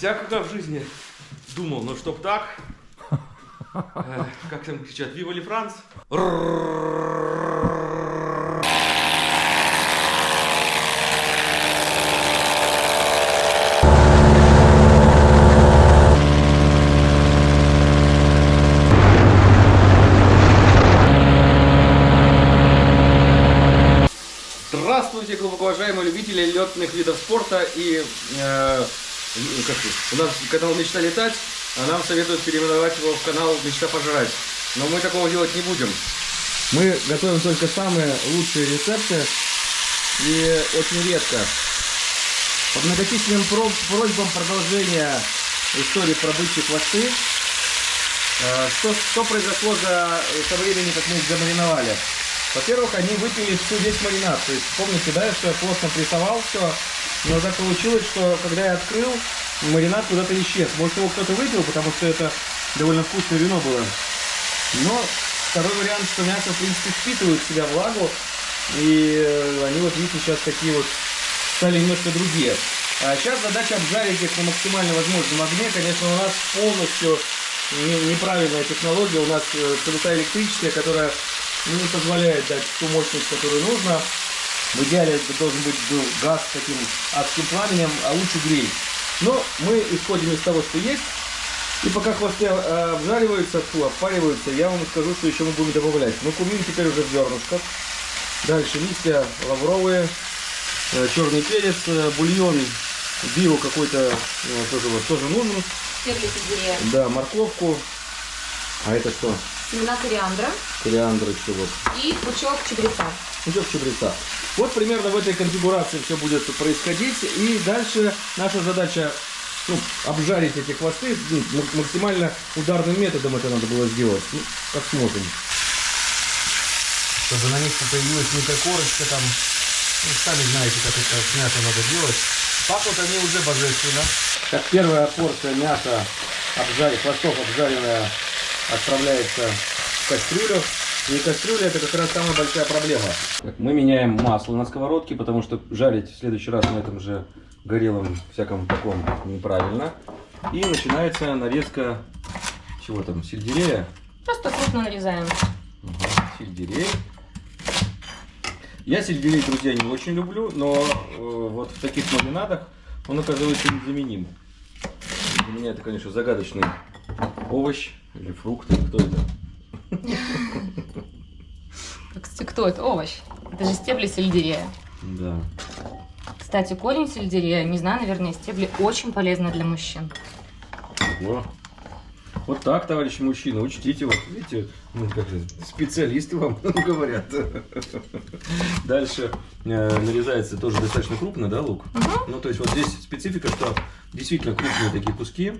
всякого в жизни думал, но чтоб так, э, как там кричат, «Вива ли Франц?» Здравствуйте, глубоко уважаемые любители летных видов спорта и э, ну, как это, у нас канал Мечта летать, а нам советуют переименовать его в канал Мечта пожрать. Но мы такого делать не будем. Мы готовим только самые лучшие рецепты и очень редко. По многочисленным просьбам продолжения истории про бычьи хвосты, э, что, что произошло за со времени, как мы их замариновали? Во-первых, они выпили всю весь маринад. То есть, помните, да, что я плотно прессовал все, но так получилось, что когда я открыл, маринад куда-то исчез. Может, его кто-то выпил, потому что это довольно вкусное вино было. Но второй вариант, что мясо, в принципе, впитывает в себя влагу, и э, они вот, видите, сейчас такие вот стали немножко другие. А сейчас задача обжарить их на максимально возможном огне. Конечно, у нас полностью не- неправильная технология. У нас э, плита электрическая, которая не позволяет дать ту мощность, которую нужно. В идеале это должен быть был газ с таким адским пламенем, а лучше гриль. Но мы исходим из того, что есть. И пока хвосты э, обжариваются, фу, обпариваются, я вам скажу, что еще мы будем добавлять. Ну, кумин теперь уже в зернышках. Дальше листья лавровые, э, черный перец, э, бульон, био какой-то тоже, вот, тоже нужен. Сельдерея, Да, морковку. А это что? Семена кориандра Кориандр еще вот. и пучок чабреца. Пучок чабреца. Вот примерно в этой конфигурации все будет происходить. И дальше наша задача ну, обжарить эти хвосты. Ну, максимально ударным методом это надо было сделать. Ну, как сможем. Чтобы на них появилась микрокорочка там. Ну, сами знаете, как это с мясом надо делать. Пахнут они уже божественно. Как первая порция мяса обжарь, хвостов обжаренная отправляется в кастрюлю. И кастрюля это как раз самая большая проблема. Мы меняем масло на сковородке, потому что жарить в следующий раз на этом же горелом всяком таком неправильно. И начинается нарезка чего там, сельдерея. Просто крупно нарезаем. Ага, сельдерей. Я сельдерей, друзья, не очень люблю, но э, вот в таких маринадах он оказывается незаменим. Для меня это, конечно, загадочный овощ или фрукт. Кто это? Кстати, кто это? Овощ. Это же стебли сельдерея. Да. Кстати, корень сельдерея, не знаю, наверное, стебли очень полезны для мужчин. Во. Вот так, товарищи мужчины, учтите, вот видите, ну, как же, специалисты вам говорят. Дальше э, нарезается тоже достаточно крупно, да, лук? Ну, то есть вот здесь специфика, что действительно крупные такие куски.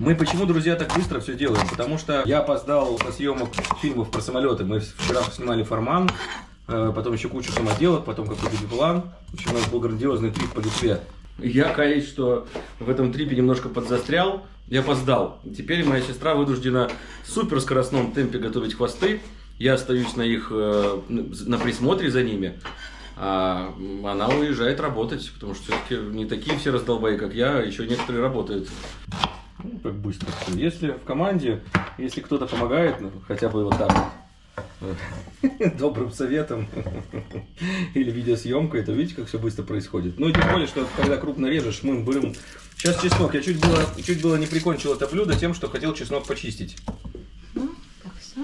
Мы почему, друзья, так быстро все делаем? Потому что я опоздал на съемок фильмов про самолеты. Мы вчера снимали «Форман», э, потом еще кучу самоделок, потом какой-то биплан. В общем, у нас был грандиозный трип по Литве. Я каюсь, что в этом трипе немножко подзастрял. Я опоздал. Теперь моя сестра вынуждена в суперскоростном темпе готовить хвосты. Я остаюсь на их э, на присмотре за ними. А она уезжает работать, потому что все-таки не такие все раздолбаи, как я, а еще некоторые работают. Ну, как быстро. Если в команде, если кто-то помогает, ну, хотя бы вот так вот, добрым советом или видеосъемкой, то видите, как все быстро происходит. Ну и тем более, что когда крупно режешь, мы берем... Сейчас чеснок. Я чуть было, чуть было не прикончил это блюдо тем, что хотел чеснок почистить. Так, все.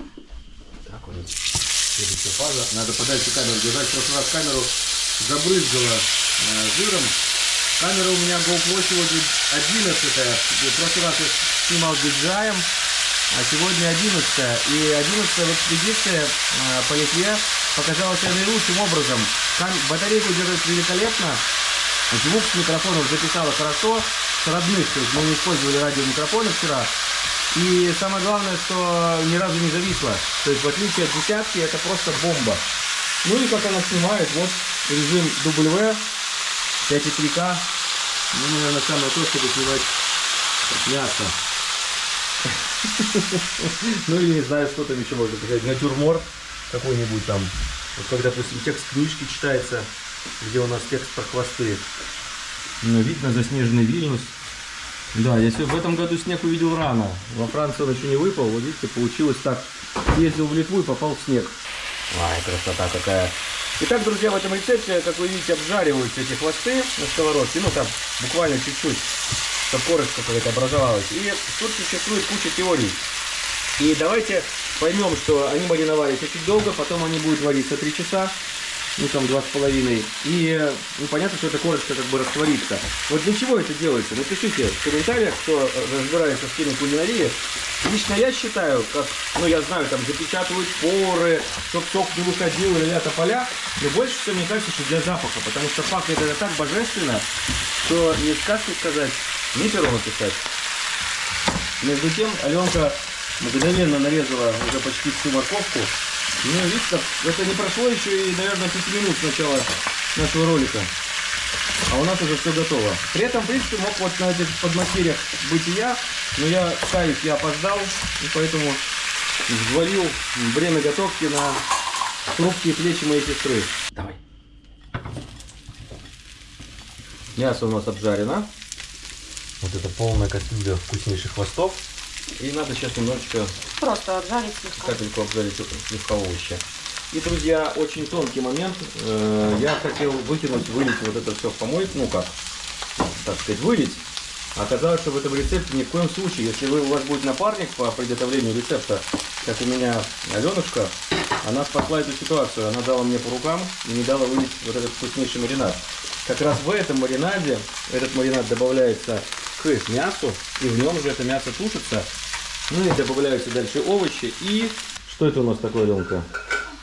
Так вот. Следующая фаза. Надо подальше камеру держать. В прошлый раз камеру забрызгала э, жиром. Камера у меня GoPro сегодня 11 В прошлый раз я снимал DJI, а сегодня 11 И 11 в экспедиции по Литве показала себя наилучшим образом. Кам- батарейку держит великолепно. Звук с микрофонов записала хорошо. С родных, то есть мы не использовали радиомикрофоны вчера. И самое главное, что ни разу не зависло. То есть в отличие от десятки, это просто бомба. Ну и как она снимает, вот режим W, 5,3К. Ну, наверное, самое то, чтобы снимать мясо. Ну или не знаю, что там еще можно сказать. Натюрморт какой-нибудь там. Вот как, допустим, текст книжки читается, где у нас текст про хвосты. Ну, видно заснеженный Вильнюс. Да, я в этом году снег увидел рано. Во Франции он еще не выпал. Вот видите, получилось так. Ездил в Литву и попал в снег. Ай, красота какая. Итак, друзья, в этом рецепте, как вы видите, обжариваются эти хвосты на сковородке. Ну, там буквально чуть-чуть, чтобы корочка какая-то образовалась. И тут существует куча теорий. И давайте поймем, что они мариновались очень долго, потом они будут вариться 3 часа, ну там два с половиной. И ну, понятно, что эта корочка как бы растворится. Вот для чего это делается? Напишите в комментариях, кто разбирается в теме кулинарии. Лично я считаю, как, ну я знаю, там запечатывают поры, чтобы сок не выходил ля поля. Но больше всего мне кажется, что для запаха, потому что пахнет это так божественно, что не сказки сказать, не перо написать. Между тем, Аленка мгновенно нарезала уже почти всю морковку. Ну, видите, это не прошло еще и, наверное, 5 минут с начала нашего ролика. А у нас уже все готово. При этом, в принципе, мог вот на этих подмастерьях быть и я, но я, каюсь, я опоздал, и поэтому взвалил время готовки на хрупкие плечи моей сестры. Давай. Мясо у нас обжарено. Вот это полная кастрюля вкуснейших хвостов. И надо сейчас немножечко Просто обжарить слегка. капельку обжарить слегка овощи. И, друзья, очень тонкий момент. Э, Я хотел выкинуть, вылить вот это все в помойку, ну как, так сказать, вылить. Оказалось, что в этом рецепте ни в коем случае, если вы, у вас будет напарник по приготовлению рецепта, как у меня Аленушка, она спасла эту ситуацию. Она дала мне по рукам и не дала вылить вот этот вкуснейший маринад. Как раз в этом маринаде, этот маринад добавляется к мясу, и в нем же это мясо тушится. Ну и добавляются дальше овощи. И что это у нас такое, Аленка?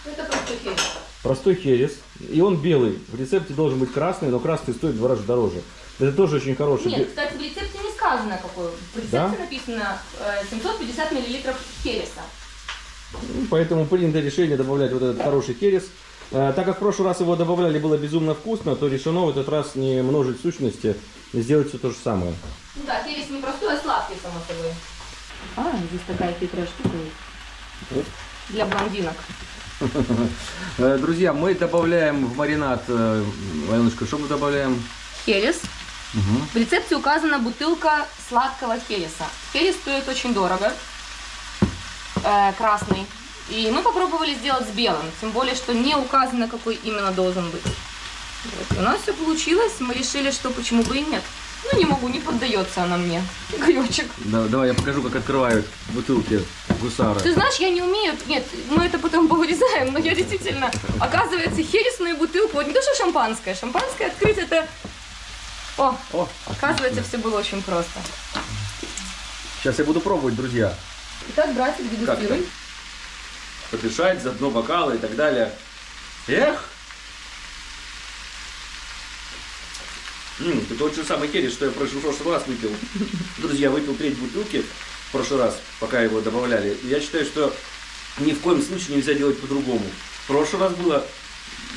Это просто херес. Простой херес. И он белый. В рецепте должен быть красный, но красный стоит в два раза дороже. Это тоже очень хороший. Нет, кстати, в рецепте не сказано какой. В рецепте Да? написано э, 750 миллилитров хереса. Ну, Поэтому принято решение добавлять вот этот хороший херес. Э, Так как в прошлый раз его добавляли, было безумно вкусно, то решено в этот раз не множить сущности, сделать все то же самое. Ну да, херес не простой, а сладкий, само собой. А, здесь такая хитрая штука есть. Для блондинок. Э, Друзья, мы добавляем в маринад, э, Аленушка, что мы добавляем? Херес. Мгм. В рецепте указана бутылка сладкого хереса. Херес стоит очень дорого, э, красный. И мы попробовали сделать с белым, тем более, что не указано, какой именно должен быть. Вот. И у нас все получилось, мы решили, что почему бы и нет. Ну, не могу, не поддается она мне. Гаечек. Да- давай я покажу, как открывают бутылки гусары. Ты знаешь, я не умею, нет, мы это потом повырезаем, но я действительно, оказывается, хересную бутылку, вот не то, что шампанское, шампанское открыть это... О, О, оказывается, все было очень просто. сейчас я буду пробовать, друзья. Итак, братик, дегустируй. Подышать, заодно бокалы и так далее. Эх! М, это тот же самый херес, что я в прошлый, раз выпил. Друзья, выпил треть бутылки в прошлый раз, пока его добавляли. Я считаю, что ни в коем случае нельзя делать по-другому. В прошлый раз было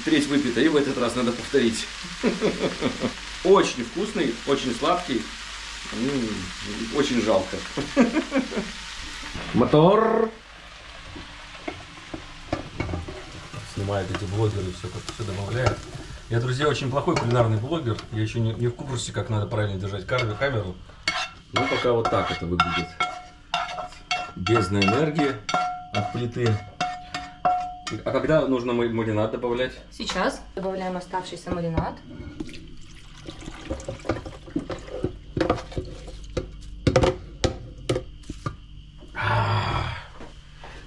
треть выпита, и в этот раз надо повторить. Очень вкусный, очень сладкий. М, Очень жалко. Мотор. Снимают эти блогеры, все как все добавляют. Я, друзья, очень плохой кулинарный блогер. Я еще не, не в курсе, как надо правильно держать камеру. Ну, пока вот так это выглядит. Бездна энергии от плиты. А когда нужно ма- маринад добавлять? Сейчас добавляем оставшийся маринад.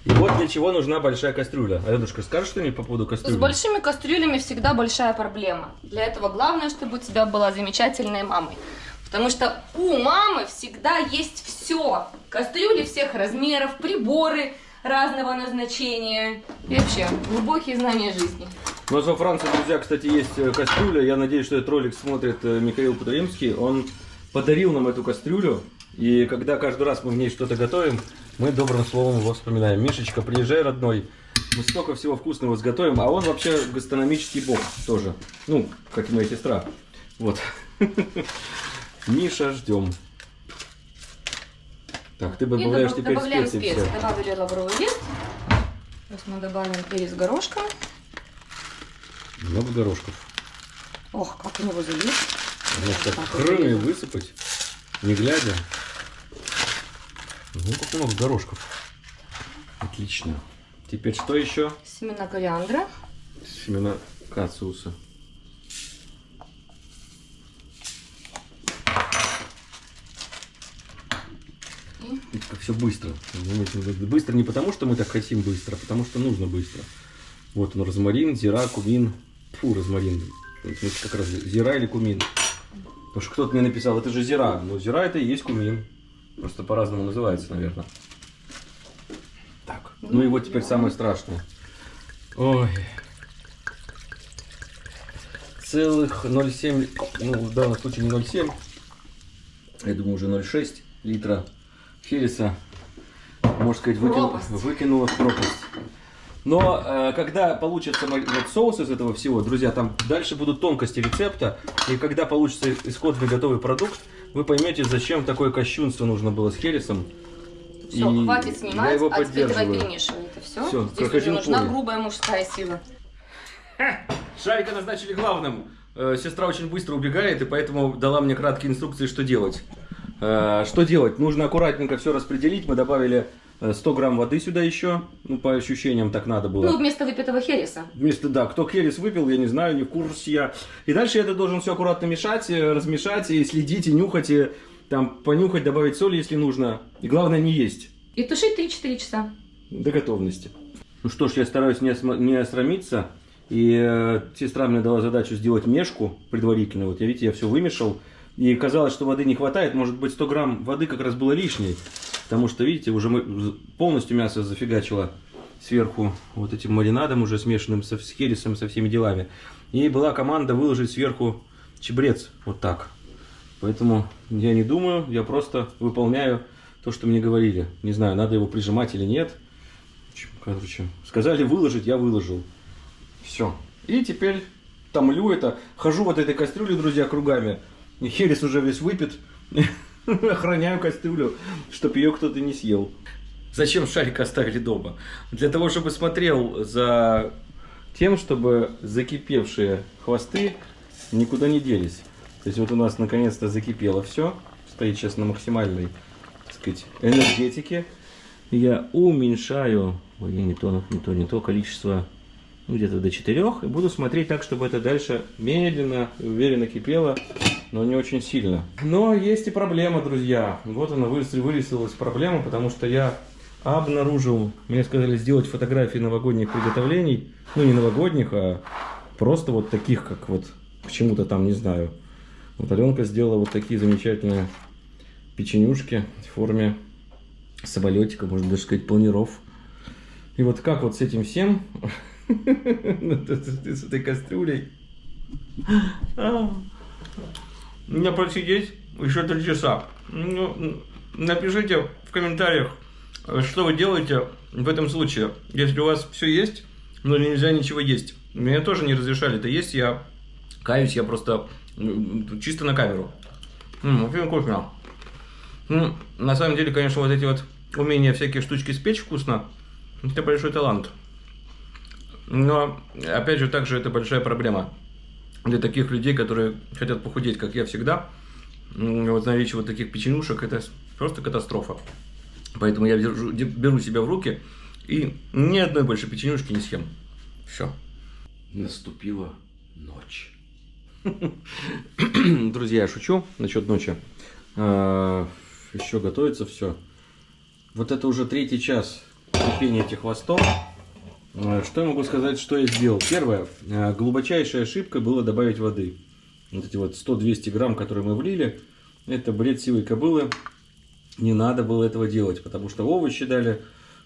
И вот для чего нужна большая кастрюля. Аленушка, скажешь что-нибудь по поводу С кастрюли? большими кастрюлями всегда большая проблема. Для этого главное, чтобы у тебя была замечательная мамой. Потому что у мамы всегда есть все. Кастрюли всех размеров, приборы разного назначения. И вообще, глубокие знания жизни. У нас во Франции, друзья, кстати, есть э, кастрюля. Я надеюсь, что этот ролик смотрит э, Михаил Подоримский. Он подарил нам эту кастрюлю. И когда каждый раз мы в ней что-то готовим, мы добрым словом его вспоминаем. Мишечка, приезжай, родной. Мы столько всего вкусного сготовим. А он вообще гастрономический бог тоже. Ну, как и моя сестра. Вот. Миша, ждем. Так, ты добавляешь добав- теперь добавляем специи специи. все. Добавили лавровый лист. Сейчас мы добавим перец горошком. Много горошков. Ох, как у него залить. Значит, так Так, высыпать. не глядя. Ну, как много горошков. Отлично. Теперь что еще? Семена кориандра. Семена кациуса. Как все быстро. Быстро не потому, что мы так хотим быстро, а потому что нужно быстро. Вот он, розмарин, зира, кумин. Фу, розмарин. Это как раз зира или кумин. Потому что кто-то мне написал, это же зира. Но зира это и есть кумин. Просто по-разному называется, наверное. Так, ну и вот теперь самое страшное. Ой. Целых 0,7, ну в данном случае не 0,7, я думаю уже 0,6 литра хереса, можно сказать, выкину, выкинула в пропасть. Но э, когда получится вот соус из этого всего, друзья, там дальше будут тонкости рецепта, и когда получится исходный готовый продукт, вы поймете, зачем такое кощунство нужно было с хересом. Все, И хватит я снимать, его а теперь давай поддерживаю. перемешивай это все. Всё, Здесь уже нужна Коля. грубая мужская сила. Шарика назначили главным. Э, Сестра очень быстро убегает, и поэтому дала мне краткие инструкции, что делать. Э, Что делать? Нужно аккуратненько все распределить. Мы добавили 100 грамм воды сюда еще. Ну, по ощущениям так надо было. Ну, вместо выпитого хереса. Вместо, да, кто херес выпил, я не знаю, не в курсе я. И дальше я это должен все аккуратно мешать, э, размешать, и следить, и нюхать, и там понюхать, добавить соли, если нужно. И главное не есть. И тушить 3-4 часа. До готовности. Ну что ж, я стараюсь не, не осрамиться. И э, сестра мне дала задачу сделать мешку предварительно. Вот, я, видите, я все вымешал. И казалось, что воды не хватает. Может быть, 100 грамм воды как раз было лишней. Потому что, видите, уже мы полностью мясо зафигачило сверху вот этим маринадом уже смешанным со, с хересом, со всеми делами. И была команда выложить сверху чебрец. Вот так. Поэтому я не думаю, я просто выполняю то, что мне говорили. Не знаю, надо его прижимать или нет. Короче, сказали выложить, я выложил. Все. И теперь томлю это. Хожу вот этой кастрюлей, друзья, кругами. Херес уже весь выпит. Охраняю кастрюлю, чтоб ее кто-то не съел. Зачем шарик оставили дома? Для того, чтобы смотрел за тем, чтобы закипевшие хвосты никуда не делись. То есть вот у нас наконец-то закипело все. Стоит сейчас на максимальной, так сказать, энергетике. Я уменьшаю, ой, не то, не то, не то количество, ну, где-то до 4. И буду смотреть так, чтобы это дальше медленно уверенно кипело, но не очень сильно. Но есть и проблема, друзья. Вот она вырис- вырисовалась проблема, потому что я обнаружил, мне сказали сделать фотографии новогодних приготовлений, ну не новогодних, а просто вот таких, как вот почему-то там, не знаю. Вот Аленка сделала вот такие замечательные печенюшки в форме самолетика, можно даже сказать, планиров. И вот как вот с этим всем, с этой кастрюлей, мне просидеть еще три часа. Ну, напишите в комментариях, что вы делаете в этом случае, если у вас все есть, но нельзя ничего есть. Мне тоже не разрешали это есть, я каюсь, я просто м, чисто на камеру. М, Очень вкусно. Ну, на самом деле, конечно, вот эти вот умения всякие штучки спечь вкусно, это большой талант. Но, опять же, также это большая проблема для таких людей, которые хотят похудеть, как я всегда. М, Вот наличие вот таких печенюшек, это просто катастрофа. Поэтому я держу- де- беру себя в руки и ни одной больше печенюшки не съем. Все. Наступила ночь. Друзья, я шучу насчет ночи. Еще готовится все. Вот это уже третий час кипения этих хвостов. Э, Что я могу сказать, что я сделал? Первое, э, глубочайшая ошибка было добавить воды. Вот эти вот 100-200 грамм, которые мы влили, это бред сивой кобылы. Не надо было этого делать, потому что овощи дали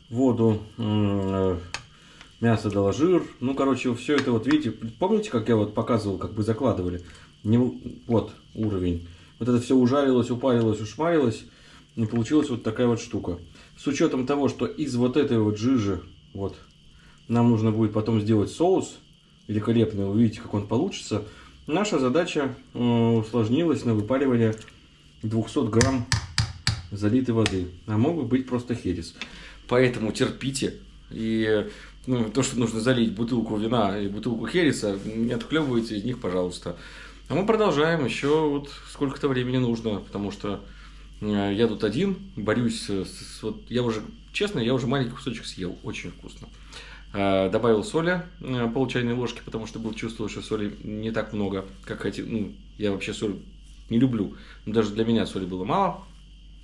воду, э, мясо дало жир. Ну, короче, все это вот, видите, помните, как я вот показывал, как бы закладывали? Не, вот уровень. Вот это все ужарилось, упарилось, ушмарилось. И получилась вот такая вот штука. С учетом того, что из вот этой вот жижи, вот, нам нужно будет потом сделать соус великолепный, увидите, как он получится. Наша задача э, усложнилась на выпаривание 200 грамм залитой воды. А мог бы быть просто херес. Поэтому терпите. И ну, то, что нужно залить бутылку вина и бутылку хереса, не отхлебывайте из них, пожалуйста. А мы продолжаем еще вот сколько-то времени нужно, потому что Э, Я тут один, борюсь с, с- вот я уже, честно, я уже маленький кусочек съел, очень вкусно. Э, Добавил соли, э, пол чайной ложки, потому что был чувствовал, что соли не так много, как хотел. Ну, я вообще соль не люблю, но даже для меня соли было мало.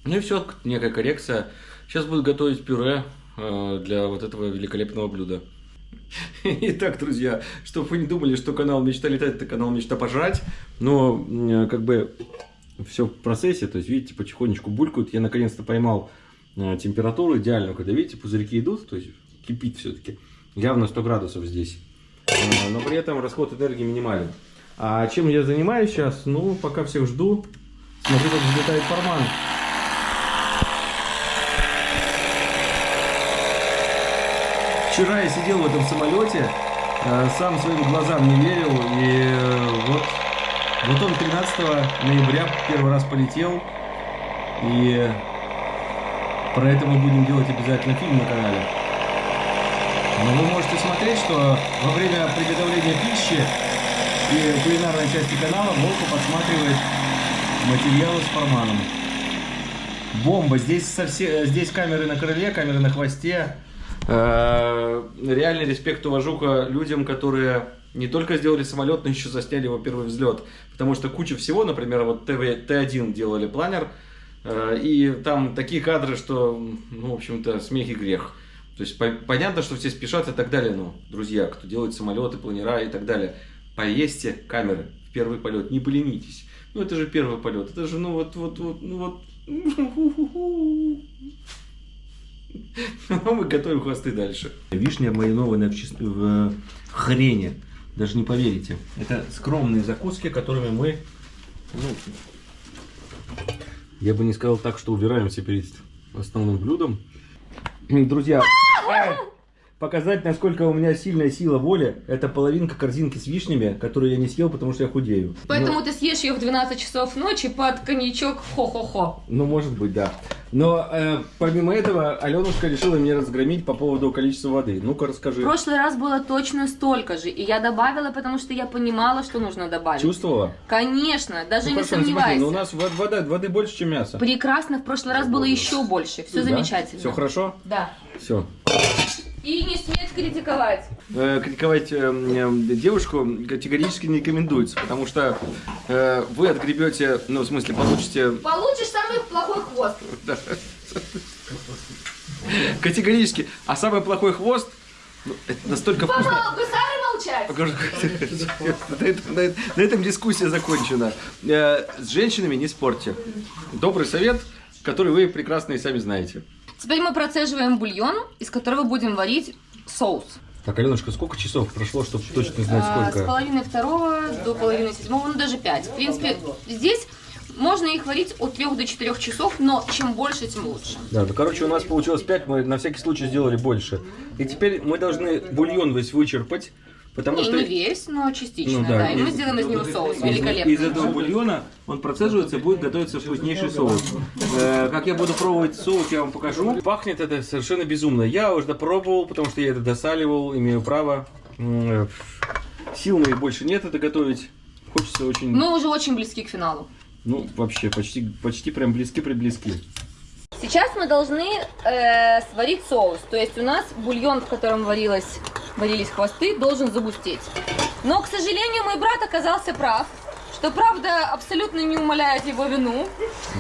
Ну и все, некая коррекция. Сейчас буду готовить пюре э, для вот этого великолепного блюда. Итак, друзья, чтобы вы не думали, что канал Мечта летать, это канал Мечта пожрать, но э, как бы все в процессе, то есть, видите, потихонечку булькают. Я наконец-то поймал температуру идеальную, когда, видите, пузырьки идут, то есть кипит все-таки. Явно 100 градусов здесь. Э, Но при этом расход энергии минимален. А чем я занимаюсь сейчас? Ну, пока всех жду. Смотрю, как взлетает форман. Вчера я сидел в этом самолете, э, сам своим глазам не верил, и э, вот, вот он 13 ноября первый раз полетел, и про это мы будем делать обязательно фильм на канале. Но вы можете смотреть, что во время приготовления пищи и кулинарной части канала Волку подсматривает материалы с форманом. Бомба. Здесь, совсе- здесь камеры на крыле, камеры на хвосте. Э, Реальный респект, уважуха людям, которые не только сделали самолет, но еще засняли его первый взлет. Потому что куча всего, например, вот ТВ, Т1 делали планер, э, и там такие кадры, что, ну, в общем-то, смех и грех. То есть по- понятно, что все спешат и так далее, но, друзья, кто делает самолеты, планера и так далее, поездьте камеры в первый полет, не поленитесь. Ну, это же первый полет, это же, ну, вот, вот, вот, ну, вот. Ну, мы готовим хвосты дальше. Вишня маринованная в, чес- в хрене. Даже не поверите. Это скромные закуски, которыми мы... ну, я бы не сказал так, что убираемся перед основным блюдом. Друзья, показать, насколько у меня сильная сила воли, это половинка корзинки с вишнями, которую я не съел, потому что я худею. Поэтому ты съешь ее в 12 часов ночи под коньячок хо-хо-хо. Ну, может быть, да. Но э, помимо этого, Аленушка решила меня разгромить по поводу количества воды. Ну-ка, расскажи. В прошлый раз было точно столько же, и я добавила, потому что я понимала, что нужно добавить. Чувствовала? Конечно, даже Ну, не хорошо, ну, смотри, сомневайся. ну, у нас вод- вода, воды больше, чем мясо. Прекрасно, в прошлый раз было еще больше. Все замечательно. Все хорошо? Да. Все. И не сметь критиковать. критиковать э, э, девушку категорически не рекомендуется, потому что э, вы отгребете, ну, в смысле, получите Получишь самый плохой хвост. Да. Категорически. А самый плохой хвост, ну, это настолько вкусно. Помал, гусары молчать. На на этом дискуссия закончена. Э, С женщинами не спорьте. Добрый совет, который вы прекрасно и сами знаете. Теперь мы процеживаем бульон, из которого будем варить соус. Так, Аленушка, сколько часов прошло, чтобы точно знать А, с половины второго до половины седьмого, ну даже пять. В принципе, здесь можно их варить от трех до четырех часов, но чем больше, тем лучше. Да, ну короче, у нас получилось 5, мы на всякий случай сделали больше. И теперь мы должны бульон весь вычерпать, потому Не, что не весь, но частично, Ну да. да, И мы из- сделаем из него соус из, великолепный. из этого бульона он процеживается и будет готовиться вкуснейший соус. Э, как я буду пробовать соус, я вам покажу. Пахнет это совершенно безумно. Я уже допробовал, потому что я это досаливал, имею право. Э, Сил моих больше нет это готовить. Хочется очень, Мы уже очень близки к финалу. ну вообще почти, почти прям близки-предблизки. Сейчас мы должны э, сварить соус. То есть у нас бульон, в котором варилось, варились хвосты, должен загустеть. Но, к сожалению, мой брат оказался прав. Что правда абсолютно не умаляет его вину.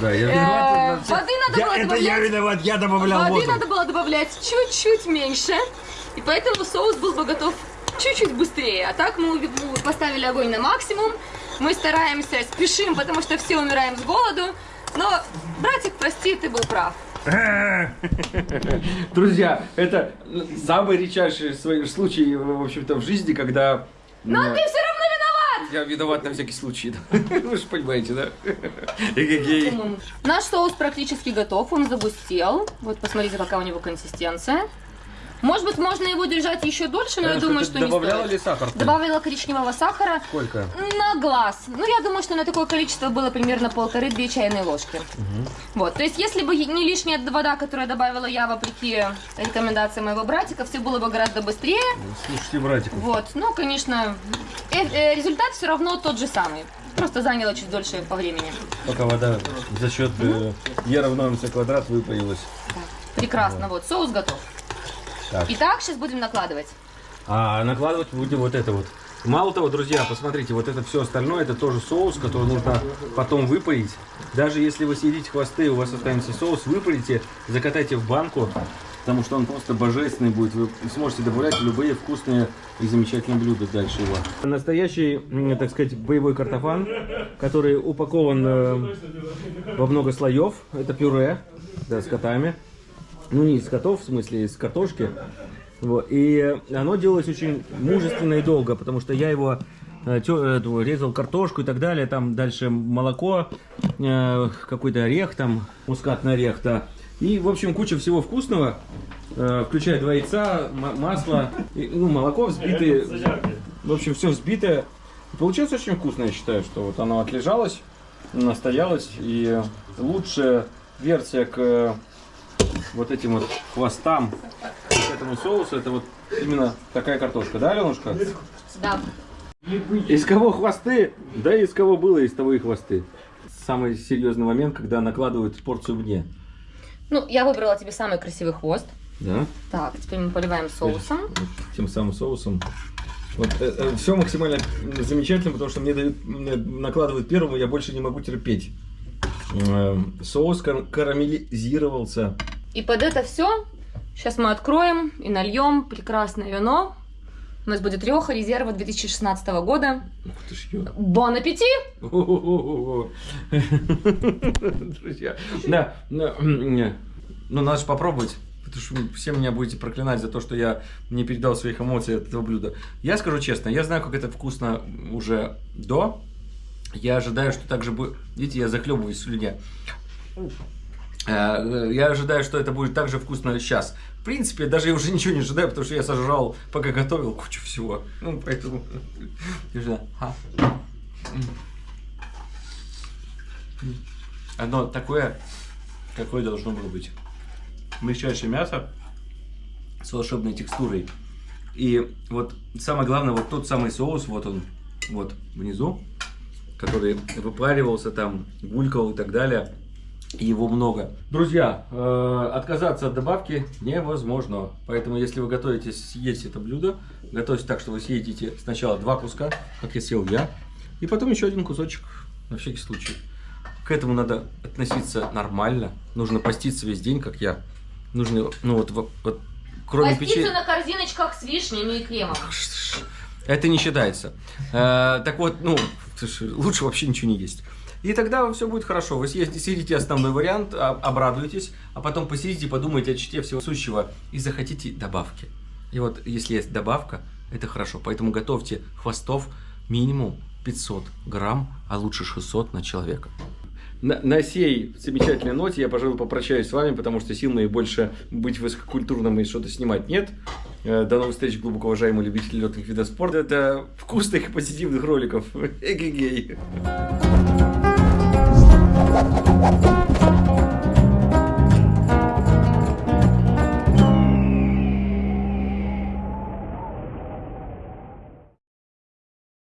Да, я Э, воды надо было добавлять. виноват, я добавлял Воды надо было добавлять чуть-чуть меньше. И поэтому соус был бы готов чуть-чуть быстрее. А так мы поставили огонь на максимум. Мы стараемся, спешим, потому что все умираем с голоду. Но, братик, прости, ты был прав. Друзья, это самый редчайший случай, в общем-то, в жизни, когда... Но ты все равно виноват! Я виноват на всякий случай. да. Вы же понимаете, да? Наш соус практически готов, он загустел. Вот посмотрите, какая у него консистенция. Может быть, можно его держать еще дольше, но я Яночка, думаю, что не добавляла ли сахар? Добавила коричневого сахара Сколько? на глаз. Ну, я думаю, что на такое количество было примерно полторы-две чайные ложки. Вот, то есть, если бы не лишняя вода, которую добавила я, вопреки рекомендациям моего братика, все было бы гораздо быстрее. Слушайте, братик. Вот, ну, конечно, э- э, результат все равно тот же самый. Просто заняло чуть дольше по времени. Пока вода за счет э, Е равно МЦ квадрат выпарилась. Так, Прекрасно, вот, соус готов. Так. Итак, сейчас будем накладывать. А накладывать будем вот это вот. Мало того, друзья, посмотрите, вот это все остальное, это тоже соус, который нужно потом выпарить. Даже если вы съедите хвосты, у вас останется соус, выпарите, закатайте в банку, потому что он просто божественный будет. Вы сможете добавлять любые вкусные и замечательные блюда дальше его. Настоящий, так сказать, боевой картофан, который упакован э, во много слоев. Это пюре, да, с котами. Ну, не из котов, в смысле, из картошки. Вот. И оно делалось очень мужественно и долго, потому что я его э, эту, резал картошку и так далее, там дальше молоко, э, какой-то орех, там мускатный орех, да. И, в общем, куча всего вкусного, э, включая два яйца, ма- масло, и, ну, молоко взбитое, в общем, все взбитое. И Получилось очень вкусно, я считаю, что вот оно отлежалось, настоялось, и лучшая версия к э, вот этим вот хвостам, к этому соусу, это вот именно такая картошка, да, Аленушка? Да. Из кого хвосты? Да, из кого было, из того и хвосты. Самый серьезный момент, когда накладывают порцию мне. Ну, я выбрала тебе самый красивый хвост. Да? Так, теперь мы поливаем соусом. Тем самым соусом. Вот, все максимально замечательно, потому что мне, дают, мне накладывают первому, я больше не могу терпеть. Э, Соус кар- карамелизировался. И под это все сейчас мы откроем и нальем прекрасное вино. У нас будет Рёха резерва 2016 года. Ух ты ж, ё. Бон аппетит! Друзья, да, ну надо же попробовать. Потому что все меня будете проклинать за то, что я не передал своих эмоций от этого блюда. Я скажу честно, я знаю, как это вкусно уже до. Я ожидаю, что так же будет... Видите, я захлебываюсь в слюне. Э, Я ожидаю, что это будет так же вкусно сейчас. В принципе, даже я уже ничего не ожидаю, потому что я сожрал, пока готовил кучу всего. Ну, поэтому... А. Оно такое, какое должно было быть. Мягчайшее мясо с волшебной текстурой. И вот самое главное, вот тот самый соус, вот он, вот внизу, который выпаривался там, булькал и так далее. Его много. Друзья, э, отказаться от добавки невозможно. Поэтому, если вы готовите съесть это блюдо, готовьте так, что вы съедите сначала два куска, как я съел я, и потом еще один кусочек, на всякий случай. К этому надо относиться нормально. Нужно поститься весь день, как я. Нужно, ну вот, вот, кроме Поститься печенья... на корзиночках с вишнями и кремом. Это не считается. Э, так вот, ну, слушай, лучше вообще ничего не есть. И тогда все будет хорошо. Вы съедите, основной вариант, а- обрадуетесь, а потом посидите, подумайте о чите всего сущего и захотите добавки. И вот если есть добавка, это хорошо. Поэтому готовьте хвостов минимум 500 грамм, а лучше 600 на человека. На, на сей замечательной ноте я, пожалуй, попрощаюсь с вами, потому что сил моих больше быть высококультурным и что-то снимать нет. Э, До новых встреч, глубоко уважаемые любители летных видов спорта. Это вкусных и позитивных роликов. Эгегей. Thank you.